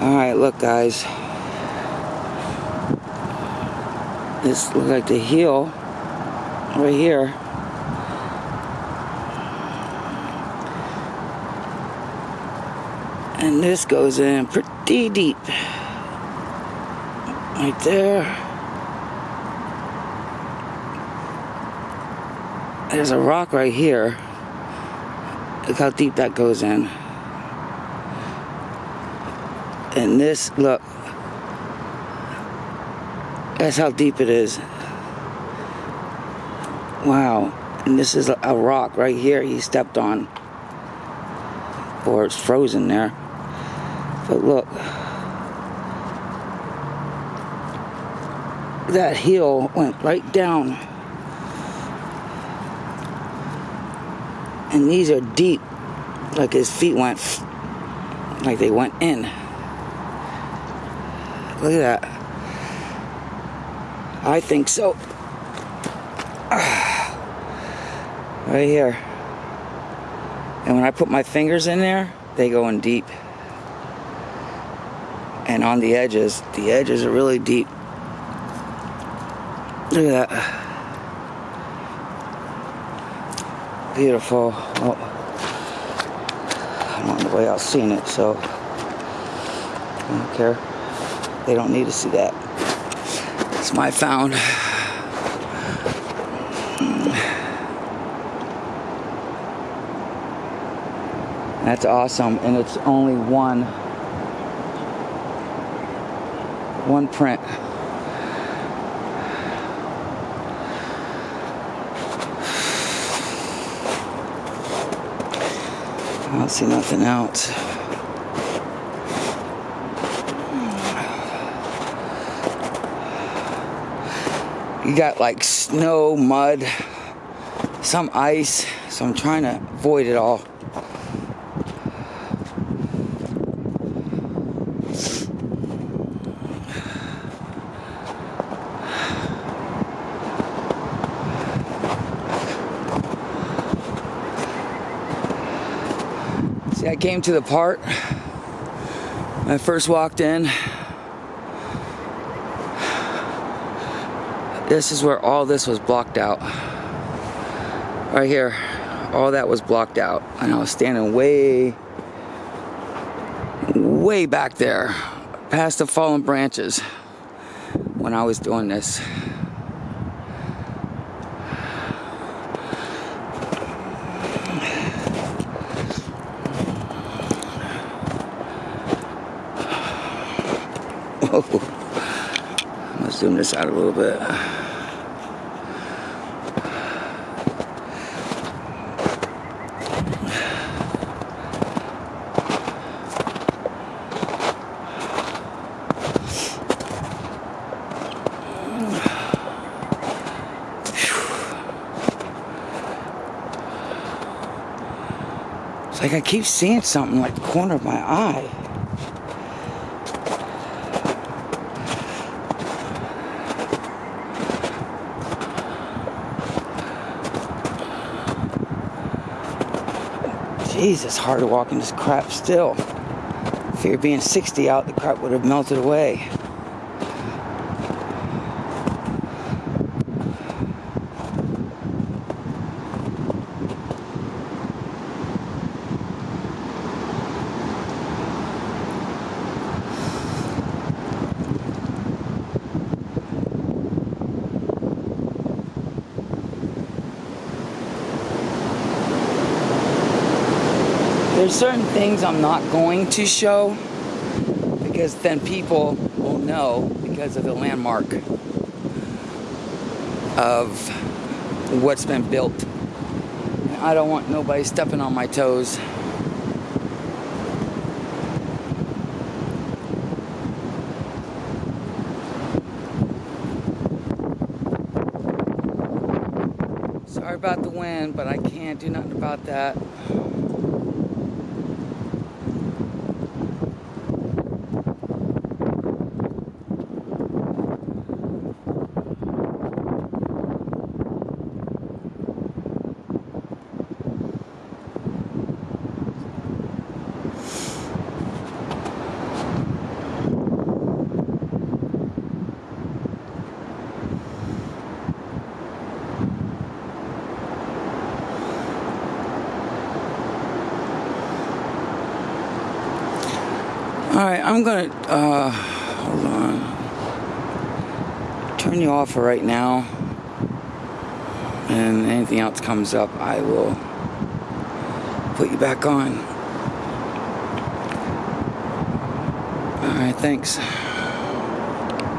Alright, look guys. This looks like the heel right here. And this goes in pretty deep. Right there. There's a rock right here. Look how deep that goes in. And this, look. That's how deep it is. Wow. And this is a rock right here he stepped on. Or it's frozen there. But look, that heel went right down. And these are deep, like his feet went, like they went in. Look at that. I think so. Right here. And when I put my fingers in there, they go in deep and on the edges, the edges are really deep. Look at that. Beautiful. Oh. I don't know the way out seen it, so I don't care. They don't need to see that. It's my found. That's awesome, and it's only one one print. I don't see nothing else. You got like snow, mud, some ice, so I'm trying to avoid it all. See, I came to the part when I first walked in. This is where all this was blocked out. Right here, all that was blocked out. And I was standing way, way back there, past the fallen branches when I was doing this. Let's zoom this out a little bit. It's like I keep seeing something like the corner of my eye. Jeez, it's hard to walk in this crap still. If you were being 60 out, the crap would have melted away. There's certain things I'm not going to show because then people will know because of the landmark of what's been built. I don't want nobody stepping on my toes. Sorry about the wind, but I can't do nothing about that. Alright, I'm gonna, uh, hold on. Turn you off for right now. And anything else comes up, I will put you back on. Alright, thanks.